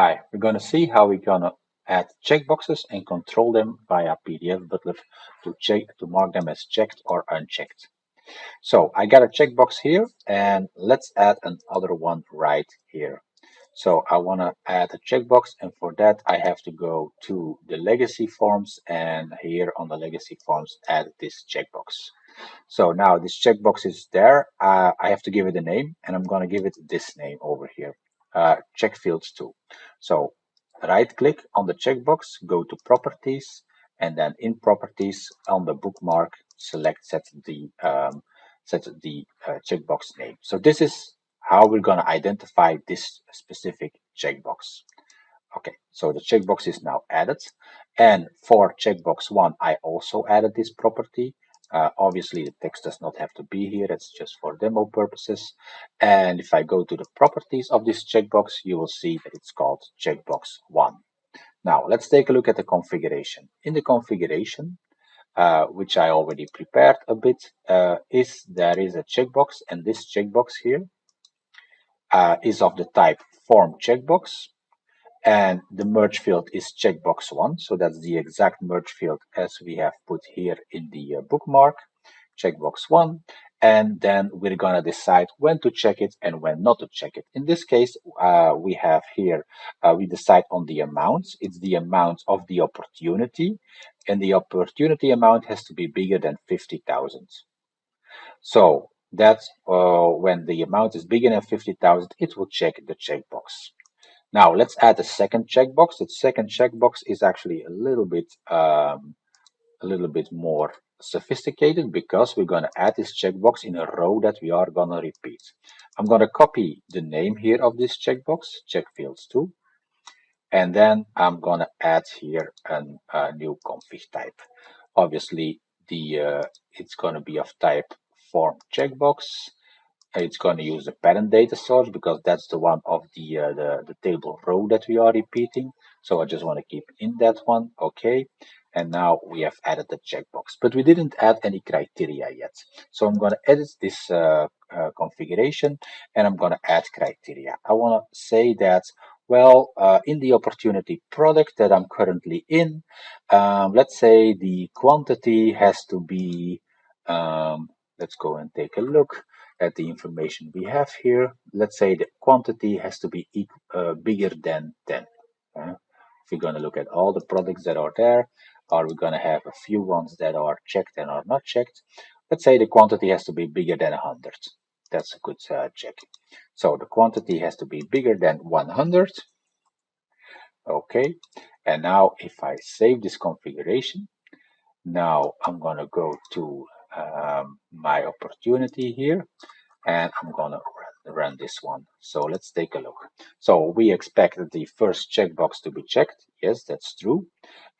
Hi, we're going to see how we're going to add checkboxes and control them via PDF Butler to check to mark them as checked or unchecked. So I got a checkbox here and let's add another one right here. So I want to add a checkbox and for that I have to go to the legacy forms and here on the legacy forms add this checkbox. So now this checkbox is there. Uh, I have to give it a name and I'm going to give it this name over here. Uh, check fields too. So right click on the checkbox, go to properties and then in properties on the bookmark select set the um, set the uh, checkbox name. So this is how we're going to identify this specific checkbox. Okay, so the checkbox is now added. And for checkbox one, I also added this property. Uh, obviously, the text does not have to be here. It's just for demo purposes. And if I go to the properties of this checkbox, you will see that it's called checkbox 1. Now, let's take a look at the configuration. In the configuration, uh, which I already prepared a bit, uh, is there is a checkbox, and this checkbox here uh, is of the type form checkbox and the merge field is checkbox one. So that's the exact merge field as we have put here in the uh, bookmark checkbox one. And then we're going to decide when to check it and when not to check it. In this case uh, we have here uh, we decide on the amounts. It's the amount of the opportunity. And the opportunity amount has to be bigger than 50,000 so that's uh, when the amount is bigger than 50,000 it will check the checkbox now let's add a second checkbox. The second checkbox is actually a little bit um, a little bit more sophisticated because we're going to add this checkbox in a row that we are going to repeat. I'm going to copy the name here of this checkbox, check fields too, and then I'm going to add here an, a new config type. Obviously, the uh, it's going to be of type form checkbox it's going to use the parent data source because that's the one of the, uh, the, the table row that we are repeating. So I just want to keep in that one. Okay. And now we have added the checkbox, but we didn't add any criteria yet. So I'm going to edit this uh, uh, configuration and I'm going to add criteria. I want to say that well, uh, in the opportunity product that I'm currently in, um, let's say the quantity has to be, um, let's go and take a look at the information we have here. Let's say the quantity has to be uh, bigger than 10. Uh, if we're going to look at all the products that are there, are we going to have a few ones that are checked and are not checked? Let's say the quantity has to be bigger than 100. That's a good uh, check. So the quantity has to be bigger than 100. Okay, and now if I save this configuration, now I'm going to go to um, my opportunity here and I'm gonna run this one. So let's take a look. So we expect the first checkbox to be checked. Yes, that's true.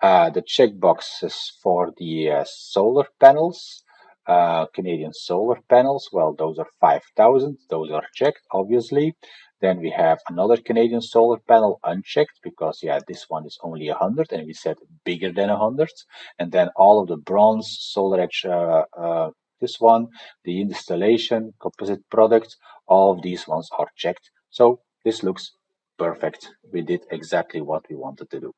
Uh, the checkboxes for the uh, solar panels, uh, Canadian solar panels, well, those are 5,000. Those are checked, obviously. Then we have another Canadian solar panel unchecked because, yeah, this one is only 100 and we said bigger than 100. And then all of the bronze SolarEdge uh, uh, this one, the installation, composite product, all of these ones are checked. So this looks perfect. We did exactly what we wanted to do.